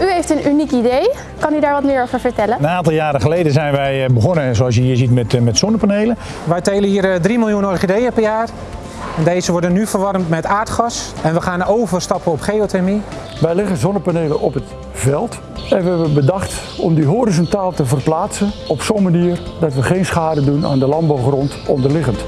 U heeft een uniek idee. Kan u daar wat meer over vertellen? Een aantal jaren geleden zijn wij eh, begonnen, zoals je hier ziet, met, eh, met zonnepanelen. Wij telen hier eh, 3 miljoen orchideeën per jaar. Deze worden nu verwarmd met aardgas. En we gaan overstappen op geothermie. Wij leggen zonnepanelen op het veld en we hebben bedacht om die horizontaal te verplaatsen op zo'n manier dat we geen schade doen aan de landbouwgrond onderliggend.